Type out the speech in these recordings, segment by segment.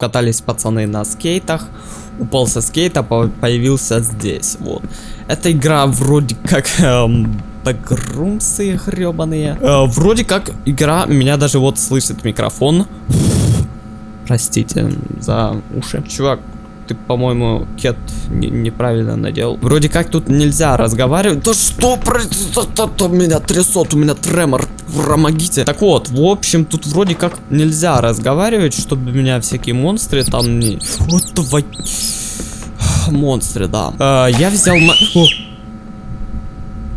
Катались пацаны на скейтах, упал со скейта, по- появился здесь, вот. Эта игра вроде как эм, бэкрумсы гребаные. Э, вроде как игра, меня даже вот слышит микрофон. Простите за уши. Чувак, ты, по-моему, кет не- неправильно надел. Вроде как тут нельзя разговаривать. Да что произошло? Меня трясет, у меня тремор. Помогите. Так вот, в общем, тут вроде как нельзя разговаривать, чтобы меня всякие монстры там не... Вот давай... Монстры, да. Э, я взял... О!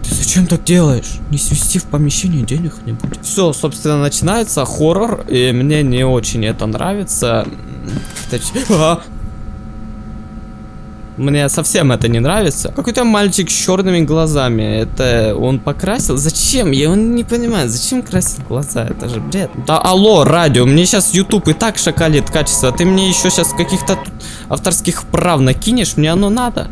Зачем так делаешь? Не свести в помещение денег не будет. Все, собственно, начинается хоррор, и мне не очень это нравится. А! Мне совсем это не нравится. Какой-то мальчик с черными глазами. Это он покрасил? Зачем? Я он не понимаю, зачем красить глаза? Это же бред. Да алло, радио, мне сейчас YouTube и так шакалит качество. а Ты мне еще сейчас каких-то авторских прав накинешь? Мне оно надо.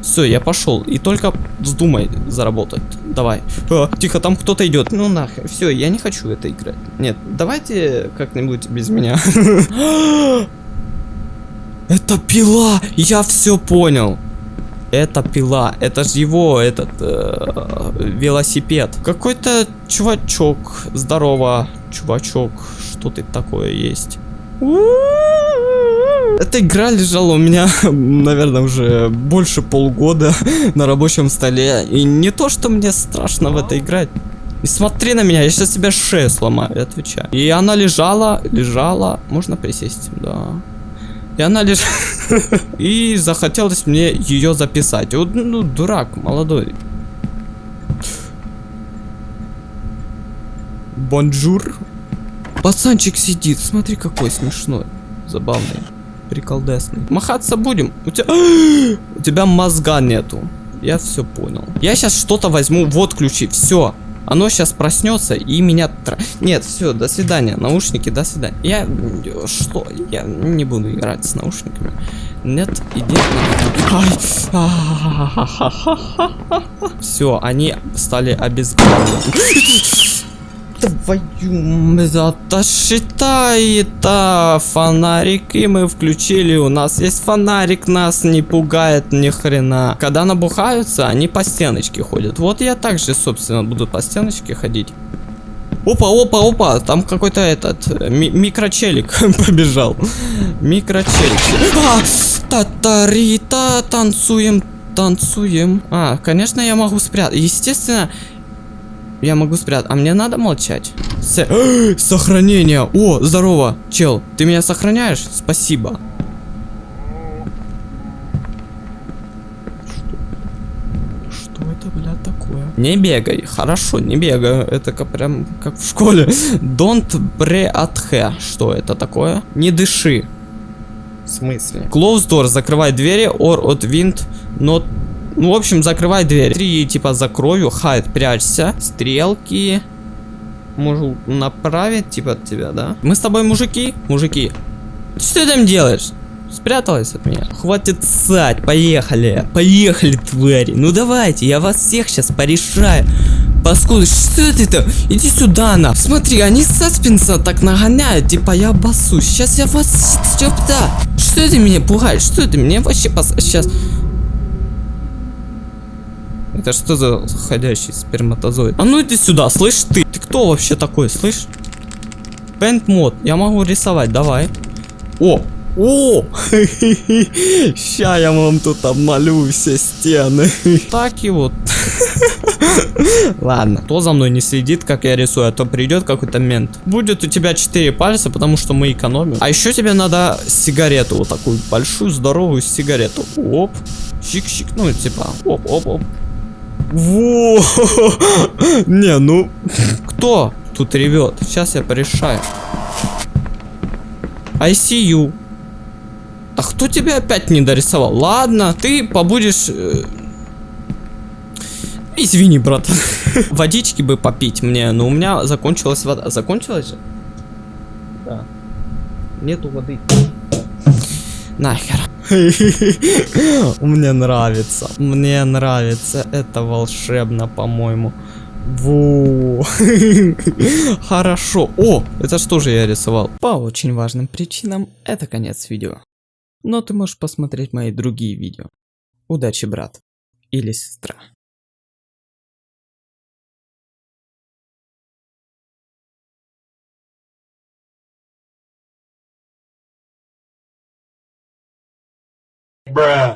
Все, я пошел. И только вздумай заработать. Давай. А, тихо, там кто-то идет. Ну нахер. Все, я не хочу это играть. Нет, давайте как-нибудь без меня. Это пила! Я все понял. Это пила. Это же его этот э, велосипед. Какой-то чувачок. Здорово, чувачок. Что ты такое есть? Эта игра лежала у меня, наверное, уже больше полгода на рабочем столе. И не то, что мне страшно в это играть. Не смотри на меня, я сейчас тебе шею сломаю, я отвечаю. И она лежала, лежала. Можно присесть? Да. И она лишь... И захотелось мне ее записать. Вот, ну, дурак, молодой. Bonjour. Пацанчик сидит, смотри какой смешной. Забавный. Приколдесный. Махаться будем? У тебя... У тебя мозга нету. Я все понял. Я сейчас что-то возьму. Вот ключи. Все. Оно сейчас проснется и меня... Нет, все, до свидания. Наушники, до свидания. Я... Что? Я не буду играть с наушниками. Нет, иди Все, они стали обезглавлены. Твою... Это считай, это фонарики мы включили. У нас есть фонарик, нас не пугает ни хрена. Когда набухаются, они по стеночке ходят. Вот я также, собственно, буду по стеночке ходить. Опа, опа, опа, там какой-то этот ми- микрочелик побежал. Микрочелик. Татарита, танцуем, танцуем. А, конечно, я могу спрятать. Естественно, я могу спрятать. А мне надо молчать. С- Сохранение. О, здорово, чел. Ты меня сохраняешь? Спасибо. Что это, блядь, такое? Не бегай. Хорошо, не бегаю. Это как прям как в школе. Don't breathe. Что это такое? Не дыши. В смысле? Close door. Закрывай двери. Or от wind not ну, в общем, закрывай дверь. Три, типа, закрою. Хайд, прячься. Стрелки. Могу направить, типа, от тебя, да? Мы с тобой мужики? Мужики. Что ты там делаешь? Спряталась от меня. Хватит ссать, поехали. Поехали, твари. Ну давайте, я вас всех сейчас порешаю. Паскуды, что это? Иди сюда, на. Смотри, они саспенса так нагоняют, типа я обоссусь. Сейчас я вас... Что Что ты меня пугаешь? Что ты меня вообще пос... Сейчас... Это что за ходящий сперматозоид? А ну иди сюда, слышь ты. Ты кто вообще такой, слышь? Пент мод. Я могу рисовать, давай. О! О! Ща я вам тут обмалю все стены. Так и вот. Ладно. Кто за мной не следит, как я рисую, а то придет какой-то мент. Будет у тебя 4 пальца, потому что мы экономим. А еще тебе надо сигарету, вот такую большую, здоровую сигарету. Оп. Чик-чик, ну типа, оп-оп-оп. Во! Не, ну... Кто тут ревет? Сейчас я порешаю. I see you. А кто тебя опять не дорисовал? Ладно, ты побудешь... э, Извини, брат. Водички бы попить мне, но у меня закончилась вода. Закончилась же? Да. Нету воды. Нахер. Мне нравится. Мне нравится. Это волшебно, по-моему. Во. Хорошо. О, это что же я рисовал? По очень важным причинам это конец видео. Но ты можешь посмотреть мои другие видео. Удачи, брат. Или сестра. Bruh.